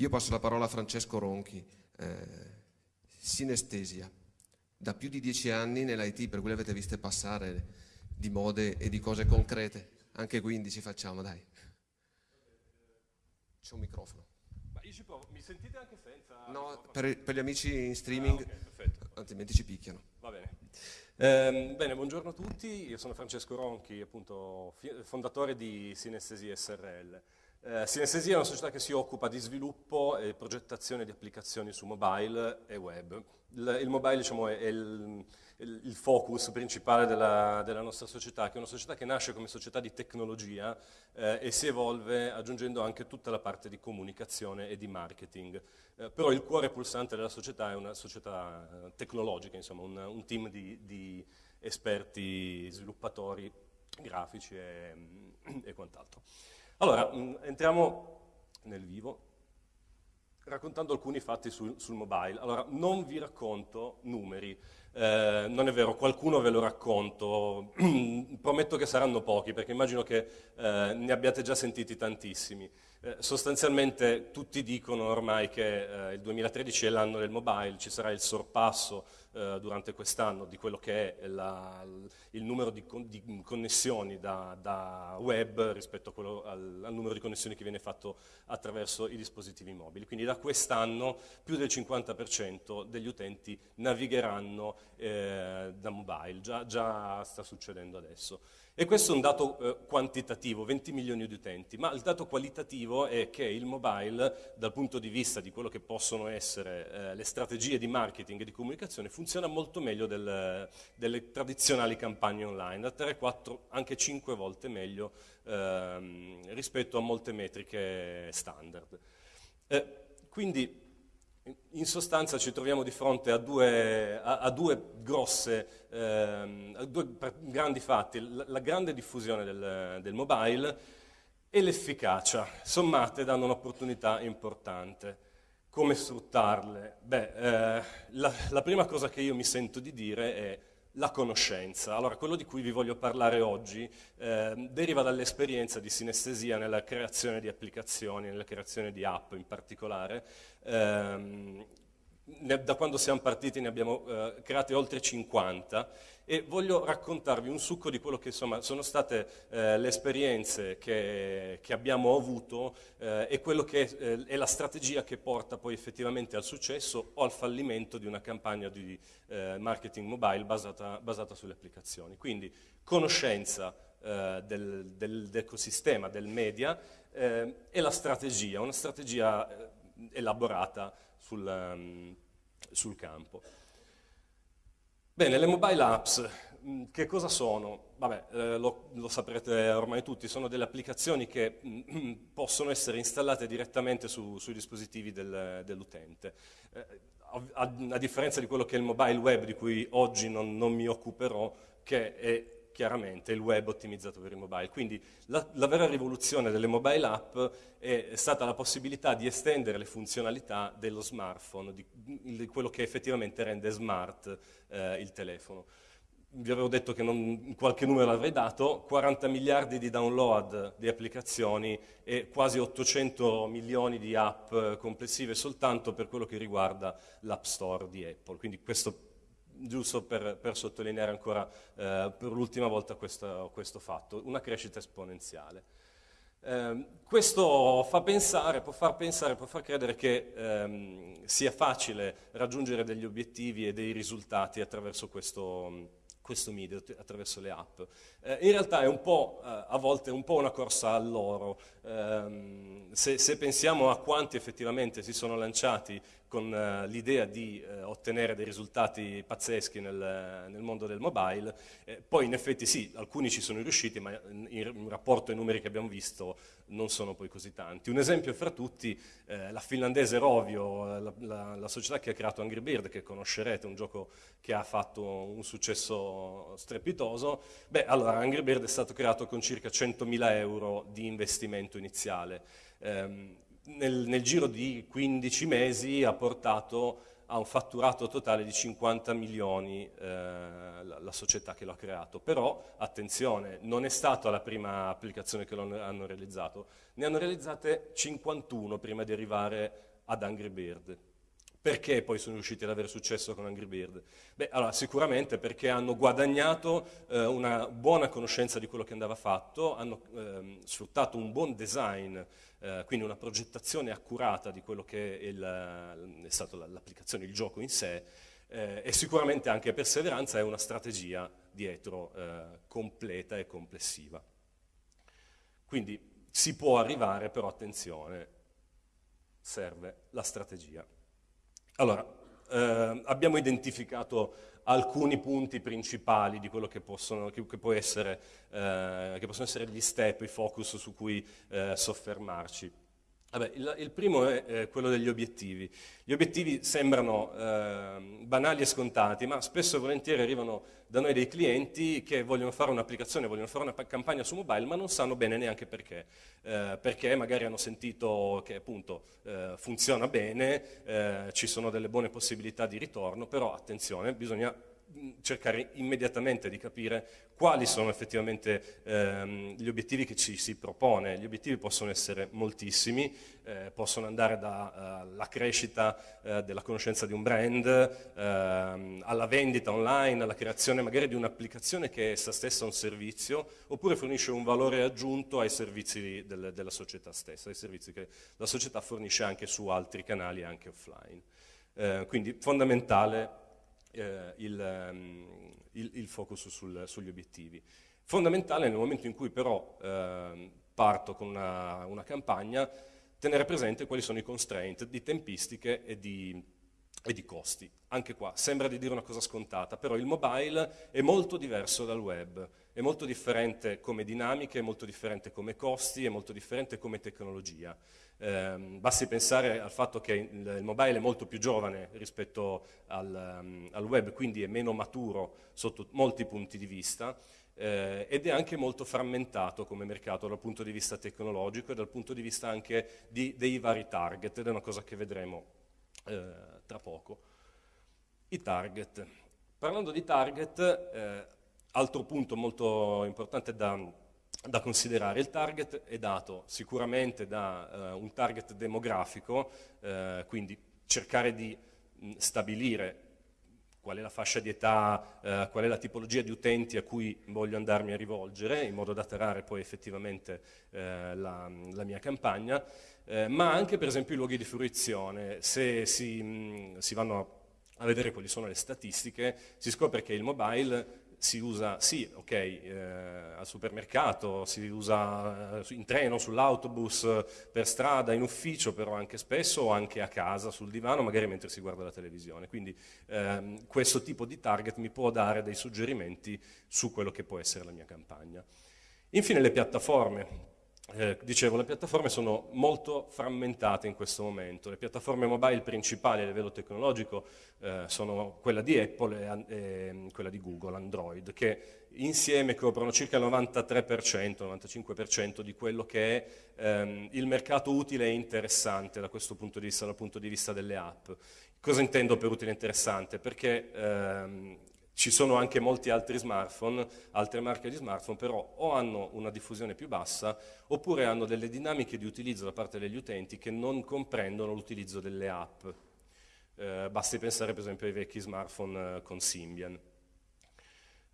Io passo la parola a Francesco Ronchi, eh, sinestesia. Da più di dieci anni nell'IT, per cui le avete viste passare di mode e di cose concrete. Anche 15 facciamo, dai. C'è un microfono. Ma io ci provo, mi sentite anche senza? No, per, per gli amici in streaming, Ah, ok, perfetto. altrimenti ci picchiano. Va bene. Ehm, bene, buongiorno a tutti, io sono Francesco Ronchi, appunto fondatore di Sinestesia SRL. Eh, Sinestesia è una società che si occupa di sviluppo e progettazione di applicazioni su mobile e web. Il, il mobile diciamo, è il, il- il focus principale della, della nostra società, che è una società che nasce come società di tecnologia eh, e si evolve aggiungendo anche tutta la parte di comunicazione e di marketing. Eh, però il cuore pulsante della società è una società eh, tecnologica, insomma un, un team di, di esperti, sviluppatori grafici e, e quant'altro. Allora, mh, entriamo nel vivo raccontando alcuni fatti sul, sul mobile. Allora, non vi racconto numeri, eh, non è vero, qualcuno ve lo racconto, prometto che saranno pochi perché immagino che eh, ne abbiate già sentiti tantissimi. Eh, sostanzialmente tutti dicono ormai che eh, il 2013 è l'anno del mobile, ci sarà il sorpasso eh, durante quest'anno di quello che è la- il numero di, con- di connessioni da, da web rispetto al, al numero di connessioni che viene fatto attraverso i dispositivi mobili. Quindi da quest'anno più del 50% degli utenti navigheranno eh, da mobile, già, già sta succedendo adesso. E questo è un dato eh, quantitativo, 20 milioni di utenti, ma il dato qualitativo è che il mobile, dal punto di vista di quello che possono essere eh, le strategie di marketing e di comunicazione, funziona molto meglio del- delle tradizionali campagne online, da 3, 4, anche 5 volte meglio ehm, rispetto a molte metriche standard. Eh, quindi in sostanza ci troviamo di fronte a due, a, a due grosse, ehm, a due grandi fatti, la, la grande diffusione del, del mobile e l'efficacia, sommate danno un'opportunità importante. Come sfruttarle? Beh, eh, la, la prima cosa che io mi sento di dire è la conoscenza. Allora, quello di cui vi voglio parlare oggi eh, deriva dall'esperienza di sinestesia nella creazione di applicazioni, nella creazione di app in particolare. Ehm, ne- da quando siamo partiti ne abbiamo eh, create oltre 50 e voglio raccontarvi un succo di quello che insomma, sono state eh, le esperienze che, che abbiamo avuto eh, e quello che eh, è la strategia che porta poi effettivamente al successo o al fallimento di una campagna di eh, marketing mobile basata, basata sulle applicazioni. Quindi conoscenza eh, del- del- dell'ecosistema, del media eh, e la strategia, una strategia elaborata sul, ehm, sul campo. Bene, le mobile apps, mh, che cosa sono? Vabbè, eh, lo, lo saprete ormai tutti, sono delle applicazioni che mh, possono essere installate direttamente su- sui dispositivi del- dell'utente. Eh, a, a- a differenza di quello che è il mobile web, di cui oggi non, non mi occuperò, che è chiaramente il web ottimizzato per il mobile. Quindi la, la vera rivoluzione delle mobile app è stata la possibilità di estendere le funzionalità dello smartphone, di, di quello che effettivamente rende smart eh, il telefono. Vi avevo detto che non, qualche numero l'avrei dato, 40 miliardi di download di applicazioni e quasi 800 milioni di app eh, complessive soltanto per quello che riguarda l'App Store di Apple. Quindi questo giusto per, per sottolineare ancora eh, per l'ultima volta questo, questo fatto, una crescita esponenziale. Ehm, questo fa pensare, può far pensare, può far credere che ehm, sia facile raggiungere degli obiettivi e dei risultati attraverso questo, questo media, attraverso le app. Eh, in realtà è un po', eh, a volte, un po' una corsa all'oro. Ehm, se, se pensiamo a quanti effettivamente si sono lanciati con eh, l'idea di eh, ottenere dei risultati pazzeschi nel, nel mondo del mobile, eh, poi in effetti sì, alcuni ci sono riusciti, ma in, in rapporto ai numeri che abbiamo visto non sono poi così tanti. Un esempio fra tutti, eh, la finlandese Rovio, eh, la, la- la società che ha creato Angry Bird, che conoscerete, un gioco che ha fatto un successo strepitoso. Beh, allora Angry Bird è stato creato con circa 100.000 euro di investimento iniziale. Ehm, nel, nel giro di 15 mesi ha portato a un fatturato totale di 50 milioni eh, la, la, società che lo ha creato. Però, attenzione, non è stata la prima applicazione che lo hanno realizzato, ne hanno realizzate 51 prima di arrivare ad Angry Bird. Perché poi sono riusciti ad avere successo con Angry Bird? Beh, allora, sicuramente perché hanno guadagnato eh, una buona conoscenza di quello che andava fatto, hanno eh, sfruttato un buon design, eh, quindi una progettazione accurata di quello che è, il, è stata l'applicazione, il gioco in sé, eh, e sicuramente anche perseveranza e una strategia dietro eh, completa e complessiva. Quindi si può arrivare, però attenzione, serve la strategia. Allora, eh, abbiamo identificato alcuni punti principali di quello che possono, che, che essere, eh, che possono essere, gli step, i focus su cui eh, soffermarci. Vabbè, il, il, primo è eh, quello degli obiettivi. Gli obiettivi sembrano eh, banali e scontati, ma spesso e volentieri arrivano da noi dei clienti che vogliono fare un'applicazione, vogliono fare una campagna su mobile, ma non sanno bene neanche perché. Eh, perché magari hanno sentito che appunto eh, funziona bene, eh, ci sono delle buone possibilità di ritorno, però attenzione, bisogna cercare immediatamente di capire quali sono effettivamente ehm, gli obiettivi che ci si propone. Gli obiettivi possono essere moltissimi, eh, possono andare dalla uh, crescita uh, della conoscenza di un brand, uh, alla vendita online, alla creazione magari di un'applicazione che è essa stessa un servizio, oppure fornisce un valore aggiunto ai servizi del, della società stessa, ai servizi che la società fornisce anche su altri canali, anche offline. Eh, quindi fondamentale eh, il, ehm, il, il, focus sul, sugli obiettivi. Fondamentale nel momento in cui però eh, parto con una, una, campagna, tenere presente quali sono i constraint di tempistiche e di, e di costi. Anche qua sembra di dire una cosa scontata, però il mobile è molto diverso dal web, è molto differente come dinamiche, è molto differente come costi, è molto differente come tecnologia. Eh, basti pensare al fatto che il, il, mobile è molto più giovane rispetto al, um, al, web, quindi è meno maturo sotto molti punti di vista eh, ed è anche molto frammentato come mercato dal punto di vista tecnologico e dal punto di vista anche di, dei vari target, ed è una cosa che vedremo eh, tra poco. I target. Parlando di target, eh, altro punto molto importante da da considerare. Il target è dato sicuramente da uh, un target demografico, uh, quindi cercare di mh, stabilire qual è la fascia di età, uh, qual è la tipologia di utenti a cui voglio andarmi a rivolgere, in modo da tarare poi effettivamente la, la, mia campagna, ma anche per esempio i luoghi di fruizione. Se si, mh, si vanno a vedere quali sono le statistiche, si scopre che il mobile si usa, sì, ok, eh, al supermercato, si usa eh, in treno, sull'autobus, per strada, in ufficio, però anche spesso o anche a casa, sul divano, magari mentre si guarda la televisione. Quindi ehm, questo tipo di target mi può dare dei suggerimenti su quello che può essere la mia campagna. Infine le piattaforme. Eh, dicevo, le piattaforme sono molto frammentate in questo momento. Le piattaforme mobile principali a livello tecnologico eh, sono quella di Apple e, e, quella di Google, Android, che insieme coprono circa il 93%, 95% di quello che è ehm, il mercato utile e interessante da questo punto di vista, dal punto di vista delle app. Cosa intendo per utile e interessante? Perché ehm, ci sono anche molti altri smartphone, altre marche di smartphone, però o hanno una diffusione più bassa oppure hanno delle dinamiche di utilizzo da parte degli utenti che non comprendono l'utilizzo delle app. Eh, basti pensare per esempio ai vecchi smartphone eh, con Symbian.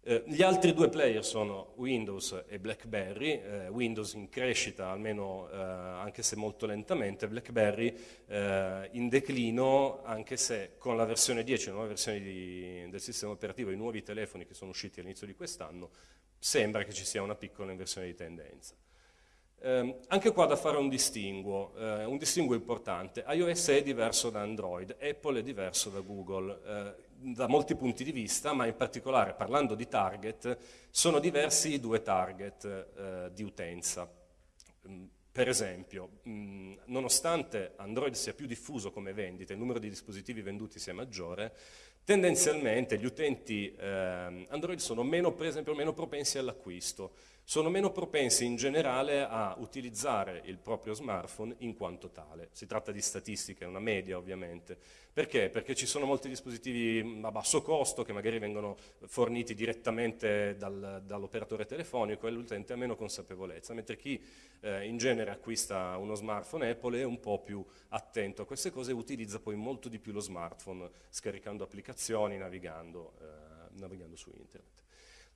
Eh, gli altri due player sono Windows e BlackBerry, eh, Windows in crescita almeno eh, anche se molto lentamente, BlackBerry eh, in declino anche se con la versione 10, la nuova versione di, del sistema operativo, i nuovi telefoni che sono usciti all'inizio di quest'anno, sembra che ci sia una piccola inversione di tendenza. Eh, anche qua da fare un distinguo, eh, un distinguo importante. iOS è diverso da Android, Apple è diverso da Google, eh, da molti punti di vista, ma in particolare parlando di target, sono diversi i due target eh, di utenza. Mm, per esempio, mh, mm, nonostante Android sia più diffuso come vendita, il numero di dispositivi venduti sia maggiore, tendenzialmente gli utenti eh, Android sono meno, per esempio, meno propensi all'acquisto sono meno propensi in generale a utilizzare il proprio smartphone in quanto tale. Si tratta di statistiche, una media ovviamente. Perché? Perché ci sono molti dispositivi a basso costo che magari vengono forniti direttamente dal, dall'operatore telefonico e l'utente ha meno consapevolezza, mentre chi eh, in genere acquista uno smartphone Apple è un po' più attento a queste cose e utilizza poi molto di più lo smartphone scaricando applicazioni, navigando, eh, navigando su internet.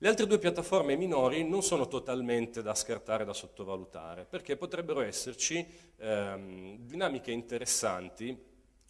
Le altre due piattaforme minori non sono totalmente da scartare, da sottovalutare, perché potrebbero esserci ehm, dinamiche interessanti,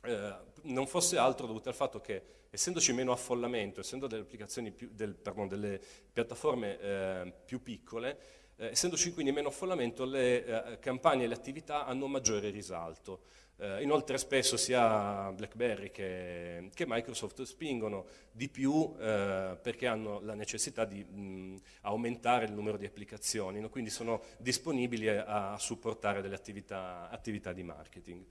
eh, non fosse altro dovuto al fatto che essendoci meno affollamento, essendo delle, più, del, pardon, delle piattaforme eh, più piccole, eh, essendoci quindi meno affollamento, le eh, campagne e le attività hanno maggiore risalto. Eh, inoltre spesso sia BlackBerry che, che, Microsoft spingono di più eh, perché hanno la necessità di mh, aumentare il numero di applicazioni, no? quindi sono disponibili a, a supportare delle attività, attività di marketing.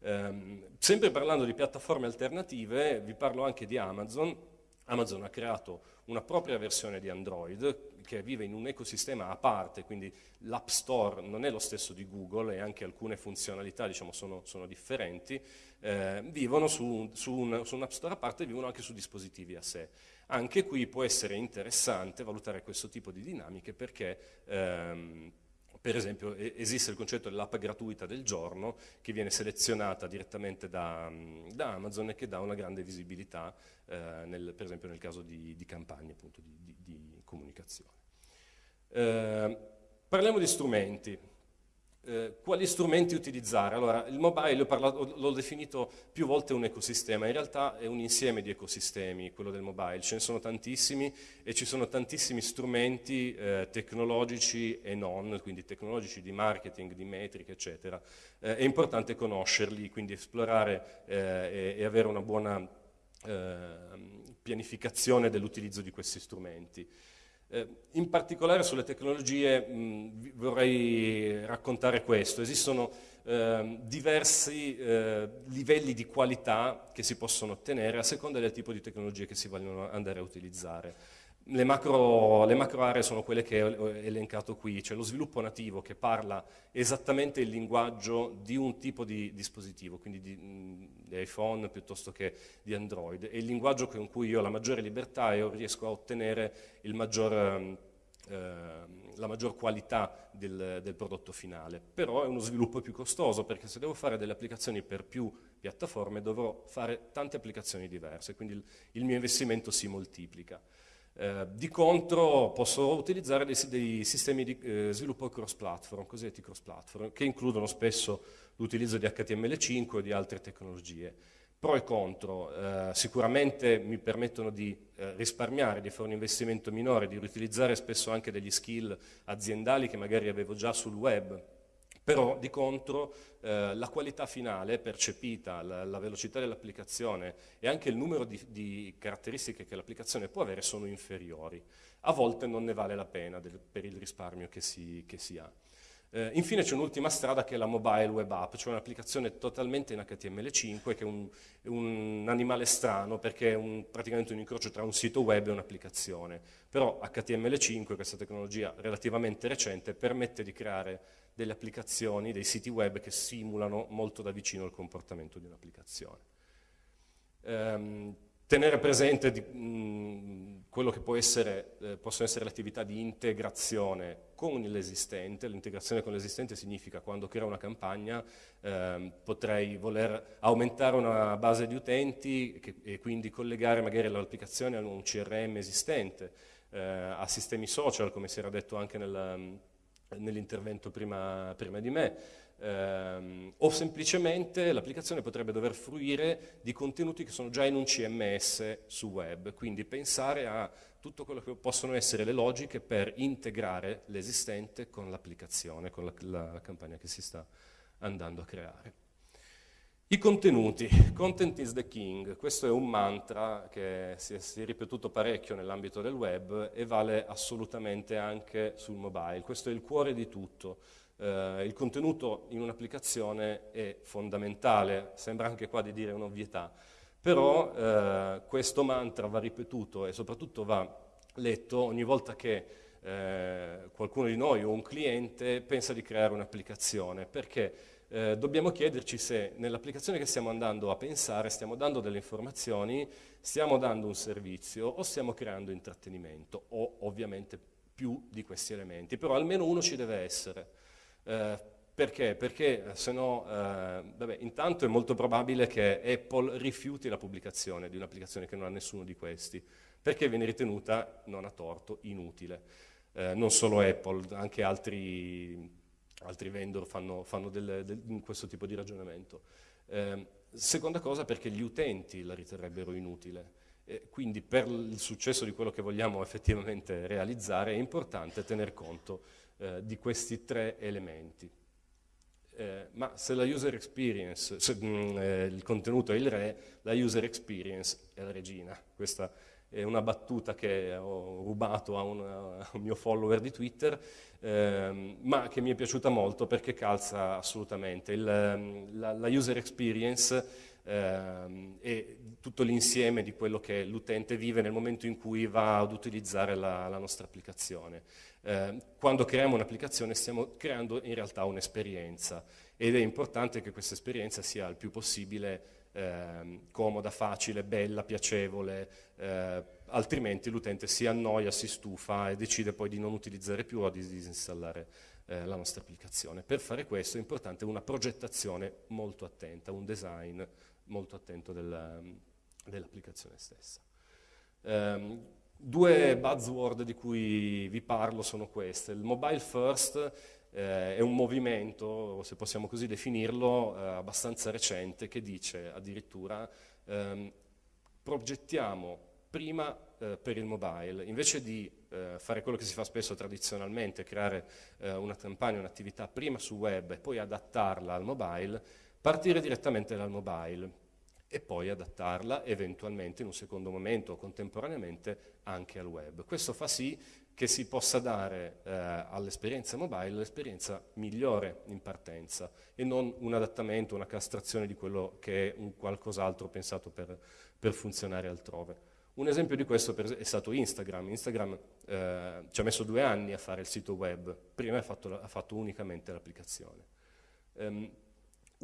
Eh, sempre parlando di piattaforme alternative, vi parlo anche di Amazon. Amazon ha creato una propria versione di Android che vive in un ecosistema a parte, quindi l'App Store non è lo stesso di Google e anche alcune funzionalità diciamo, sono, sono, differenti, eh, vivono su, su, un, su, un, App Store a parte e vivono anche su dispositivi a sé. Anche qui può essere interessante valutare questo tipo di dinamiche perché ehm, per esempio esiste il concetto dell'app gratuita del giorno che viene selezionata direttamente da, da Amazon e che dà una grande visibilità, eh, nel, per esempio nel caso di, di campagne appunto, di, di, comunicazione. Eh, parliamo di strumenti. Eh, quali strumenti utilizzare? Allora, il mobile l'ho definito più volte un ecosistema, in realtà è un insieme di ecosistemi, quello del mobile, ce ne sono tantissimi e ci sono tantissimi strumenti eh, tecnologici e non, quindi tecnologici di marketing, di metriche, eccetera. Eh, è importante conoscerli, quindi esplorare eh, e, e, avere una buona eh, pianificazione dell'utilizzo di questi strumenti. Eh, in particolare sulle tecnologie mh, vorrei raccontare questo. Esistono eh, diversi eh, livelli di qualità che si possono ottenere a seconda del tipo di tecnologie che si vogliono andare a utilizzare. Le macro, le macro, aree sono quelle che ho elencato qui, c'è lo sviluppo nativo che parla esattamente il linguaggio di un tipo di dispositivo, quindi di, di iPhone piuttosto che di Android, è il linguaggio con cui io ho la maggiore libertà e riesco a ottenere maggior, eh, la maggior qualità del, del prodotto finale. Però è uno sviluppo più costoso perché se devo fare delle applicazioni per più piattaforme dovrò fare tante applicazioni diverse, quindi il, il mio investimento si moltiplica. Eh, di contro posso utilizzare dei, dei sistemi di eh, sviluppo cross-platform, cosiddetti cross-platform, che includono spesso l'utilizzo di HTML5 o di altre tecnologie. Pro e contro, eh, sicuramente mi permettono di eh, risparmiare, di fare un investimento minore, di riutilizzare spesso anche degli skill aziendali che magari avevo già sul web, però di contro eh, la qualità finale percepita, la, la velocità dell'applicazione e anche il numero di, di caratteristiche che l'applicazione può avere sono inferiori. A volte non ne vale la pena del, per il risparmio che si, che si ha. Eh, infine c'è un'ultima strada che è la mobile web app, cioè un'applicazione totalmente in HTML5 che è un, un animale strano perché è un, praticamente un incrocio tra un sito web e un'applicazione. Però HTML5, questa tecnologia relativamente recente, permette di creare delle applicazioni, dei siti web che simulano molto da vicino il comportamento di un'applicazione. Um, tenere presente di, mh, quello che essere, eh, possono essere le attività di integrazione con l'esistente, l'integrazione con l'esistente significa quando creo una campagna eh, potrei voler aumentare una base di utenti che, e quindi collegare magari l'applicazione a un CRM esistente, eh, a sistemi social come si era detto anche nel, nell'intervento prima, prima di me, ehm, o semplicemente l'applicazione potrebbe dover fruire di contenuti che sono già in un CMS su web, quindi pensare a tutto quello che possono essere le logiche per integrare l'esistente con l'applicazione, con la, la campagna che si sta andando a creare. I contenuti, content is the king, questo è un mantra che si è, si è ripetuto parecchio nell'ambito del web e vale assolutamente anche sul mobile, questo è il cuore di tutto. Eh, il contenuto in un'applicazione è fondamentale, sembra anche qua di dire un'ovvietà, però eh, questo mantra va ripetuto e soprattutto va letto ogni volta che eh, qualcuno di noi o un cliente pensa di creare un'applicazione, perché eh, dobbiamo chiederci se nell'applicazione che stiamo andando a pensare stiamo dando delle informazioni, stiamo dando un servizio o stiamo creando intrattenimento, o ovviamente più di questi elementi, però almeno uno ci deve essere. Eh, perché? Perché se no, eh, vabbè, intanto è molto probabile che Apple rifiuti la pubblicazione di un'applicazione che non ha nessuno di questi, perché viene ritenuta, non a torto, inutile. Eh, non solo Apple, anche altri, altri vendor fanno, fanno del, del, questo tipo di ragionamento. Eh, seconda cosa perché gli utenti la riterrebbero inutile. Eh, quindi per il successo di quello che vogliamo effettivamente realizzare è importante tener conto eh, di questi tre elementi. Eh, ma se la user experience, se mh, mm, eh, il contenuto è il re, la user experience è la regina. Questa è una battuta che ho rubato a un, a un mio follower di Twitter, ehm, ma che mi è piaciuta molto perché calza assolutamente. Il, ehm, la, la, user experience ehm, è tutto l'insieme di quello che l'utente vive nel momento in cui va ad utilizzare la, la nostra applicazione. Eh, quando creiamo un'applicazione stiamo creando in realtà un'esperienza ed è importante che questa esperienza sia il più possibile eh, comoda, facile, bella, piacevole, eh, altrimenti l'utente si annoia, si stufa e decide poi di non utilizzare più o di disinstallare eh, la nostra applicazione. Per fare questo è importante una progettazione molto attenta, un design molto attento dell'applicazione stessa. Um, Due buzzword di cui vi parlo sono queste. Il mobile first eh, è un movimento, se possiamo così definirlo, eh, abbastanza recente che dice addirittura ehm, progettiamo prima eh, per il mobile, invece di eh, fare quello che si fa spesso tradizionalmente, creare eh, una campagna, un'attività prima su web e poi adattarla al mobile, partire direttamente dal mobile e poi adattarla eventualmente in un secondo momento o contemporaneamente anche al web. Questo fa sì che si possa dare eh, all'esperienza mobile l'esperienza migliore in partenza e non un adattamento, una castrazione di quello che è un qualcos'altro pensato per, per, funzionare altrove. Un esempio di questo è stato Instagram. Instagram eh, ci ha messo due anni a fare il sito web, prima ha fatto, ha fatto unicamente l'applicazione. Um,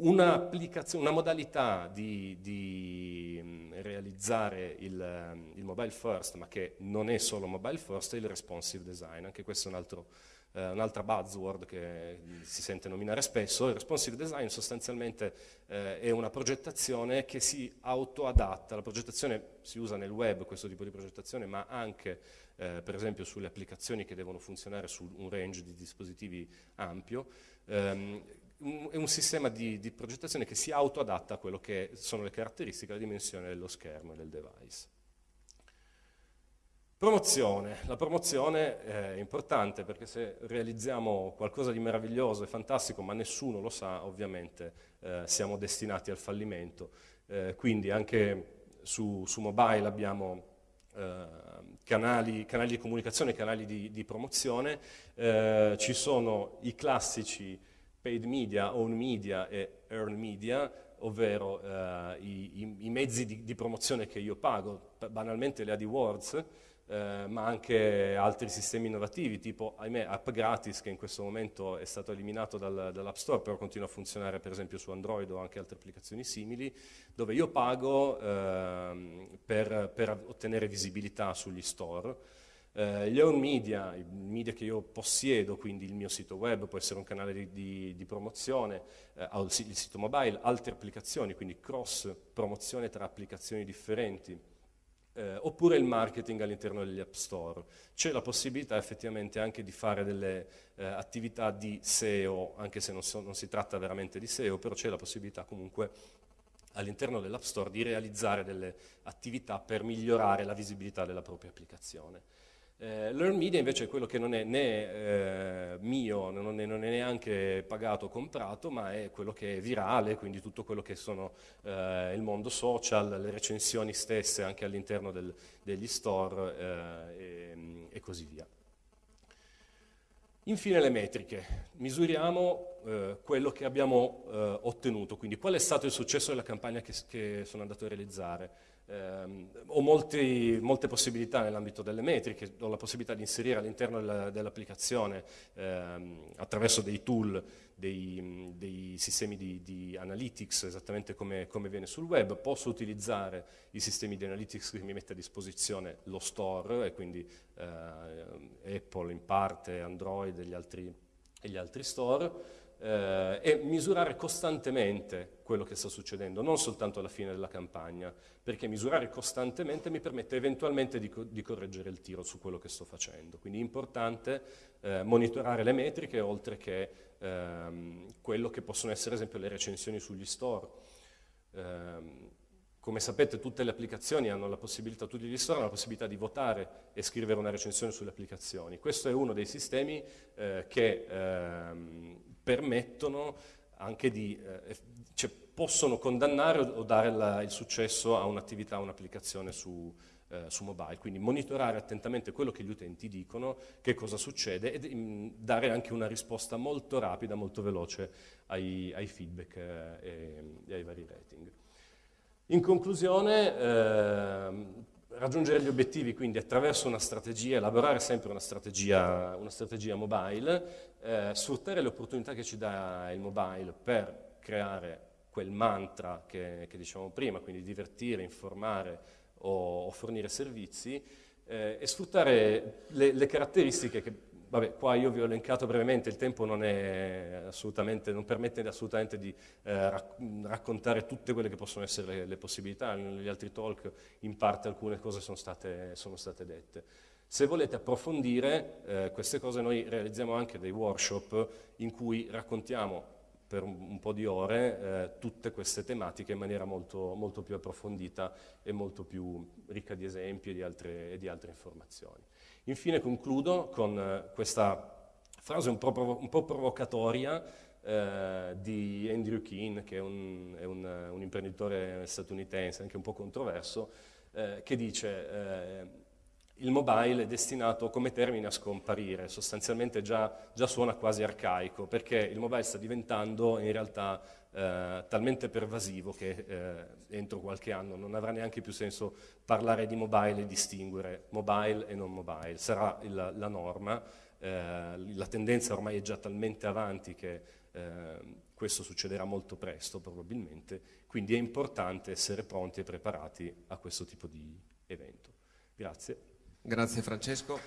una, una modalità di, di, mm, realizzare il, mm, il, mobile first, ma che non è solo mobile first, è il responsive design. Anche questo è un altro, eh, un'altra buzzword che si sente nominare spesso. Il responsive design sostanzialmente eh, è una progettazione che si autoadatta. La progettazione si usa nel web, questo tipo di progettazione, ma anche eh, per esempio sulle applicazioni che devono funzionare su un range di dispositivi ampio. Um, è un sistema di, di, progettazione che si autoadatta a quello che sono le caratteristiche, la dimensione dello schermo e del device. Promozione. La promozione è importante perché se realizziamo qualcosa di meraviglioso e fantastico ma nessuno lo sa, ovviamente eh, siamo destinati al fallimento. Eh, quindi anche su, su mobile abbiamo eh, canali, canali, di comunicazione, canali di, di promozione, eh, ci sono i classici paid media, own media e earn media, ovvero eh, i, i, mezzi di, di, promozione che io pago, banalmente le AdWords, eh, ma anche altri sistemi innovativi, tipo, ahimè, App Gratis, che in questo momento è stato eliminato dal, dall'App Store, però continua a funzionare per esempio su Android o anche altre applicazioni simili, dove io pago eh, per, per ottenere visibilità sugli store, eh, gli own media, i media che io possiedo, quindi il mio sito web, può essere un canale di, di, di promozione, eh, il sito mobile, altre applicazioni, quindi cross promozione tra applicazioni differenti, eh, oppure il marketing all'interno degli app store. C'è la possibilità effettivamente anche di fare delle eh, attività di SEO, anche se non, so, non si tratta veramente di SEO, però c'è la possibilità comunque all'interno dell'app store di realizzare delle attività per migliorare la visibilità della propria applicazione. Eh, Learn Media invece è quello che non è né eh, mio, non è, non è, neanche pagato o comprato, ma è quello che è virale, quindi tutto quello che sono eh, il mondo social, le recensioni stesse anche all'interno degli store eh, e, e, così via. Infine le metriche, misuriamo eh, quello che abbiamo eh, ottenuto, quindi qual è stato il successo della campagna che, che sono andato a realizzare. Eh, ho molti, molte possibilità nell'ambito delle metriche, ho la possibilità di inserire all'interno della, dell'applicazione ehm, attraverso dei tool, dei, dei sistemi di, di, analytics, esattamente come, come, viene sul web, posso utilizzare i sistemi di analytics che mi mette a disposizione lo store, e quindi eh, Apple in parte, Android e gli altri, e gli altri store, eh, e misurare costantemente quello che sta succedendo, non soltanto alla fine della campagna, perché misurare costantemente mi permette eventualmente di, co di correggere il tiro su quello che sto facendo. Quindi è importante eh, monitorare le metriche, oltre che ehm, quello che possono essere, ad esempio, le recensioni sugli store. Eh, come sapete tutte le applicazioni hanno la possibilità, tutti gli store hanno la possibilità di votare e scrivere una recensione sulle applicazioni. Questo è uno dei sistemi eh, che ehm, permettono anche di, eh, cioè possono condannare o dare la, il successo a un'attività, a un'applicazione su, eh, su, mobile, quindi monitorare attentamente quello che gli utenti dicono, che cosa succede e mm, dare anche una risposta molto rapida, molto veloce ai, ai feedback eh, e, ai vari rating. In conclusione, eh, raggiungere gli obiettivi quindi attraverso una strategia, elaborare sempre una strategia, una strategia mobile, eh, sfruttare le opportunità che ci dà il mobile per creare quel mantra che, che dicevamo prima, quindi divertire, informare o, o fornire servizi eh, e sfruttare le, le caratteristiche che Vabbè, qua io vi ho elencato brevemente, il tempo non, non permette assolutamente di eh, rac raccontare tutte quelle che possono essere le, le, possibilità, negli altri talk in parte alcune cose sono state, sono state dette. Se volete approfondire eh, queste cose noi realizziamo anche dei workshop in cui raccontiamo per un, po' di ore eh, tutte queste tematiche in maniera molto, molto, più approfondita e molto più ricca di esempi e di altre, e di altre informazioni. Infine concludo con eh, questa frase un po', un po provocatoria eh, di Andrew Keane, che è, un, è un, un, imprenditore statunitense, anche un po' controverso, eh, che dice eh, il mobile è destinato come termine a scomparire, sostanzialmente già, già, suona quasi arcaico, perché il mobile sta diventando in realtà eh, talmente pervasivo che eh, entro qualche anno non avrà neanche più senso parlare di mobile e distinguere mobile e non mobile, sarà il, la norma, eh, la tendenza ormai è già talmente avanti che eh, questo succederà molto presto probabilmente, quindi è importante essere pronti e preparati a questo tipo di evento. Grazie. Grazie Francesco.